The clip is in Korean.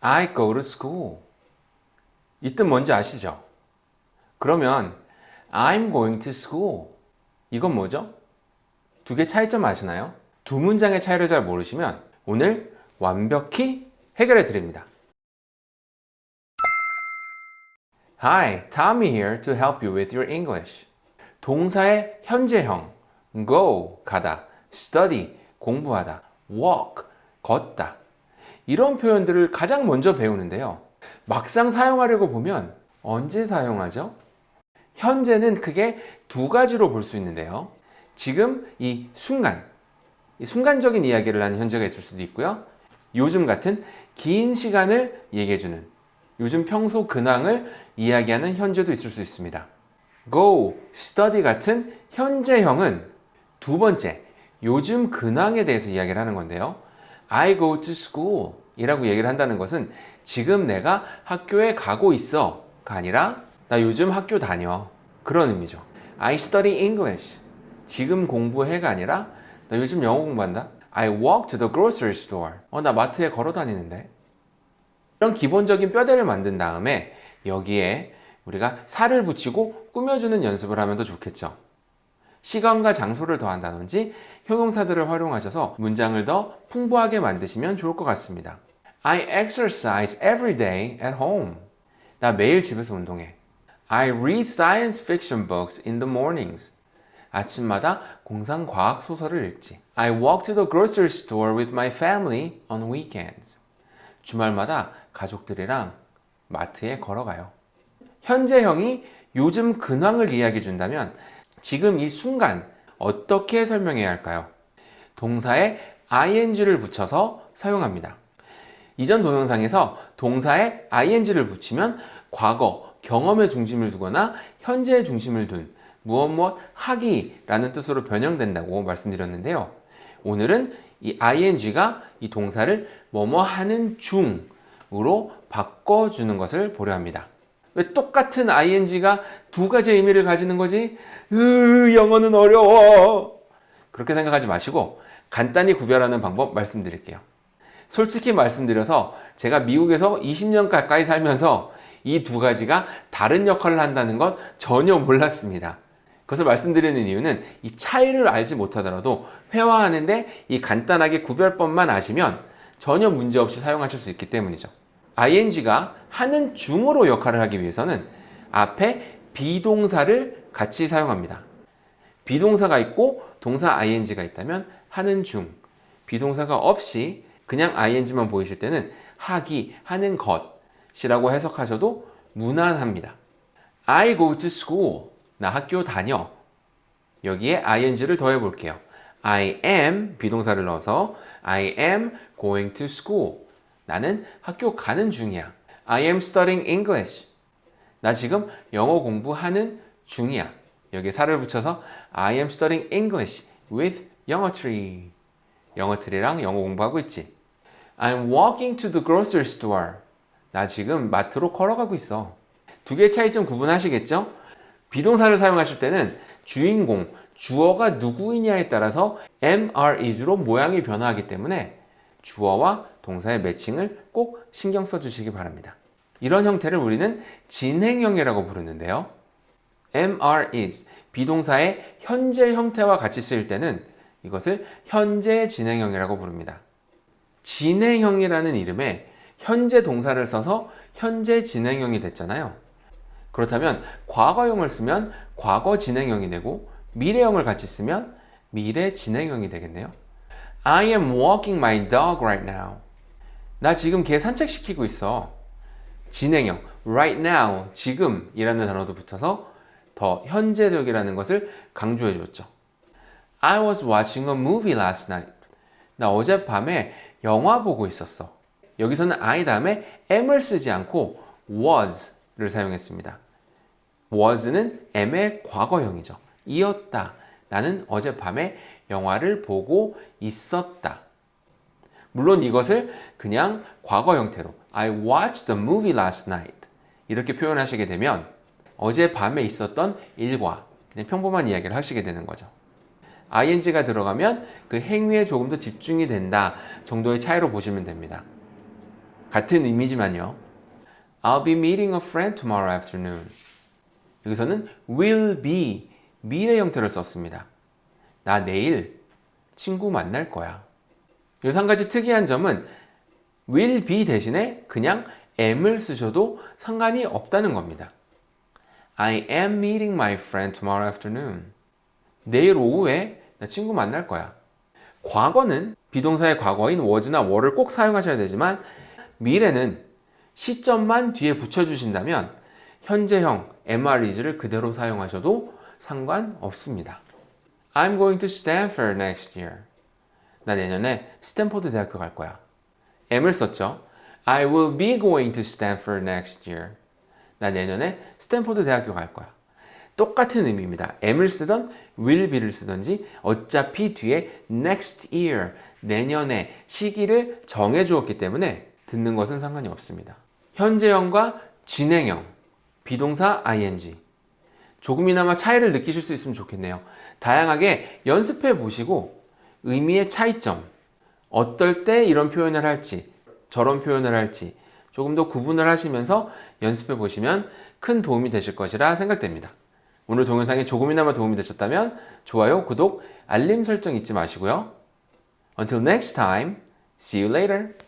I go to school. 이 뜻 뭔지 아시죠? 그러면 I'm going to school. 이건 뭐죠? 두 개 차이점 아시나요? 두 문장의 차이를 잘 모르시면 오늘 완벽히 해결해 드립니다. Hi, Tommy here to help you with your English. 동사의 현재형 go 가다, study 공부하다, walk 걷다 이런 표현들을 가장 먼저 배우는데요. 막상 사용하려고 보면 언제 사용하죠? 현재는 크게 두 가지로 볼 수 있는데요. 지금 이 순간, 이 순간적인 이야기를 하는 현재가 있을 수도 있고요. 요즘 같은 긴 시간을 얘기해주는 요즘 평소 근황을 이야기하는 현재도 있을 수 있습니다. go, study 같은 현재형은 두 번째, 요즘 근황에 대해서 이야기를 하는 건데요. I go to school 이라고 얘기를 한다는 것은 지금 내가 학교에 가고 있어 가 아니라 나 요즘 학교 다녀 그런 의미죠. I study English 지금 공부해가 아니라 나 요즘 영어 공부한다. I walk to the grocery store 어, 나 마트에 걸어 다니는데 이런 기본적인 뼈대를 만든 다음에 여기에 우리가 살을 붙이고 꾸며주는 연습을 하면 더 좋겠죠. 시간과 장소를 더한다든지 형용사들을 활용하셔서 문장을 더 풍부하게 만드시면 좋을 것 같습니다. I exercise every day at home. 나 매일 집에서 운동해. I read science fiction books in the mornings. 아침마다 공상과학 소설을 읽지. I walk to the grocery store with my family on weekends. 주말마다 가족들이랑 마트에 걸어가요. 현재형이 요즘 근황을 이야기해 준다면 지금 이 순간 어떻게 설명해야 할까요? 동사에 ing를 붙여서 사용합니다. 이전 동영상에서 동사에 ing를 붙이면 과거, 경험에 중심을 두거나 현재에 중심을 둔 무엇 무엇 하기 라는 뜻으로 변형된다고 말씀드렸는데요. 오늘은 이 ing가 이 동사를 뭐뭐 하는 중으로 바꿔주는 것을 보려 합니다. 왜 똑같은 ing가 두 가지 의미를 가지는 거지? 으, 영어는 어려워. 그렇게 생각하지 마시고 간단히 구별하는 방법 말씀드릴게요. 솔직히 말씀드려서 제가 미국에서 20년 가까이 살면서 이 두 가지가 다른 역할을 한다는 것 전혀 몰랐습니다. 그것을 말씀드리는 이유는 이 차이를 알지 못하더라도 회화하는데 이 간단하게 구별법만 아시면 전혀 문제없이 사용하실 수 있기 때문이죠. ing가 하는 중으로 역할을 하기 위해서는 앞에 비동사를 같이 사용합니다. 비동사가 있고 동사 ing가 있다면 하는 중 비동사가 없이 그냥 ing만 보이실 때는 하기, 하는 것이라고 해석하셔도 무난합니다. I go to school. 나 학교 다녀. 여기에 ing를 더해 볼게요. I am be동사를 넣어서 I am going to school. 나는 학교 가는 중이야. I am studying English. 나 지금 영어 공부하는 중이야. 여기에 살을 붙여서 I am studying English with 영어 트리. 영어 트리랑 영어 공부하고 있지. I'm walking to the grocery store. 나 지금 마트로 걸어가고 있어. 두 개의 차이점 구분하시겠죠? 비동사를 사용하실 때는 주인공, 주어가 누구이냐에 따라서 am, are, is로 모양이 변화하기 때문에 주어와 동사의 매칭을 꼭 신경 써주시기 바랍니다. 이런 형태를 우리는 진행형이라고 부르는데요. are, is 비동사의 현재 형태와 같이 쓰일 때는 이것을 현재 진행형이라고 부릅니다. 진행형이라는 이름에 현재 동사를 써서 현재 진행형이 됐잖아요. 그렇다면 과거형을 쓰면 과거 진행형이 되고 미래형을 같이 쓰면 미래 진행형이 되겠네요. I am walking my dog right now. 나 지금 개 산책시키고 있어. 진행형, right now, 지금 이라는 단어도 붙어서 더 현재적이라는 것을 강조해 줬죠. I was watching a movie last night. 나 어젯밤에 영화 보고 있었어. 여기서는 I 다음에 am을 쓰지 않고 was를 사용했습니다. was는 am의 과거형이죠. 이었다. 나는 어젯밤에 영화를 보고 있었다. 물론 이것을 그냥 과거 형태로 I watched the movie last night 이렇게 표현하시게 되면 어젯밤에 있었던 일과 평범한 이야기를 하시게 되는 거죠. ing가 들어가면 그 행위에 조금 더 집중이 된다 정도의 차이로 보시면 됩니다. 같은 의미지만요. I'll be meeting a friend tomorrow afternoon. 여기서는 will be 미래 형태를 썼습니다. 나 내일 친구 만날 거야. 여기서 한 가지 특이한 점은 will be 대신에 그냥 am을 쓰셔도 상관이 없다는 겁니다. I am meeting my friend tomorrow afternoon. 내일 오후에 나 친구 만날 거야. 과거는 be동사의 과거인 was나 were를 꼭 사용하셔야 되지만 미래는 시점만 뒤에 붙여주신다면 현재형 MREs를 그대로 사용하셔도 상관없습니다. I'm going to Stanford next year. 나 내년에 스탠포드 대학교 갈 거야. am을 썼죠. I will be going to Stanford next year. 나 내년에 스탠포드 대학교 갈 거야. 똑같은 의미입니다. am을 쓰던 will be를 쓰던지 어차피 뒤에 next year, 내년에 시기를 정해 주었기 때문에 듣는 것은 상관이 없습니다. 현재형과 진행형, be동사 ing. 조금이나마 차이를 느끼실 수 있으면 좋겠네요. 다양하게 연습해 보시고 의미의 차이점, 어떨 때 이런 표현을 할지, 저런 표현을 할지 조금 더 구분을 하시면서 연습해 보시면 큰 도움이 되실 것이라 생각됩니다. 오늘 동영상이 조금이나마 도움이 되셨다면 좋아요, 구독, 알림 설정 잊지 마시고요. Until next time, see you later.